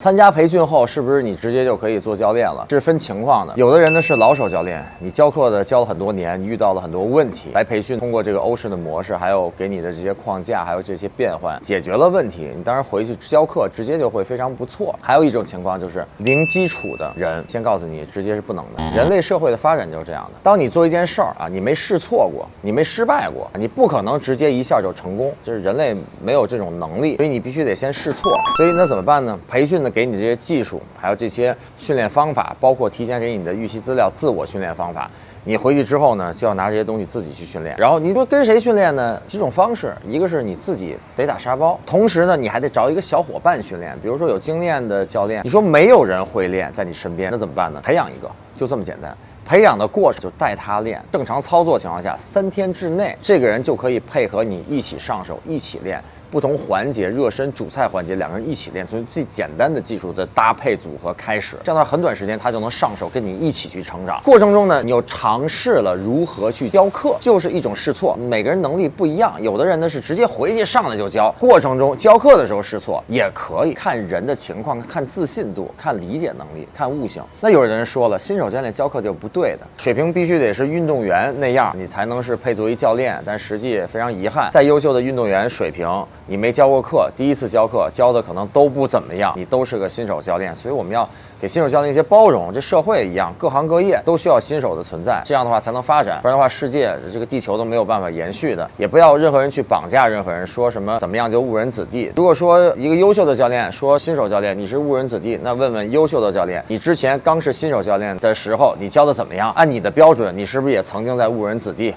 参加培训后，是不是你直接就可以做教练了？这是分情况的。有的人呢是老手教练，你教课的教了很多年，你遇到了很多问题，来培训，通过这个欧式的模式，还有给你的这些框架，还有这些变换，解决了问题。你当然回去教课，直接就会非常不错。还有一种情况就是零基础的人，先告诉你，直接是不能的。人类社会的发展就是这样的。当你做一件事儿啊，你没试错过，你没失败过，你不可能直接一下就成功，就是人类没有这种能力，所以你必须得先试错。所以那怎么办呢？培训呢，给你这些技术。还有这些训练方法，包括提前给你的预习资料、自我训练方法，你回去之后呢，就要拿这些东西自己去训练。然后你说跟谁训练呢？几种方式，一个是你自己得打沙包，同时呢，你还得找一个小伙伴训练，比如说有经验的教练。你说没有人会练，在你身边，那怎么办呢？培养一个，就这么简单。培养的过程就带他练，正常操作情况下，三天之内，这个人就可以配合你一起上手，一起练。不同环节，热身、主菜环节，两个人一起练，从最简单的技术的搭配组合开始，这样的话很短时间他就能上手，跟你一起去成长。过程中呢，你又尝试了如何去教课，就是一种试错。每个人能力不一样，有的人呢是直接回去上来就教，过程中教课的时候试错也可以，看人的情况，看自信度，看理解能力，看悟性。那有的人说了，新手教练教课就不对的，水平必须得是运动员那样，你才能是配作为教练。但实际非常遗憾，再优秀的运动员水平。你没教过课，第一次教课教的可能都不怎么样，你都是个新手教练，所以我们要给新手教练一些包容。这社会一样，各行各业都需要新手的存在，这样的话才能发展，不然的话，世界这个地球都没有办法延续的。也不要任何人去绑架任何人，说什么怎么样就误人子弟。如果说一个优秀的教练。说新手教练你是误人子弟，那问问优秀的教练，你之前刚是新手教练的时候，你教的怎么样？按你的标准，你是不是也曾经在误人子弟？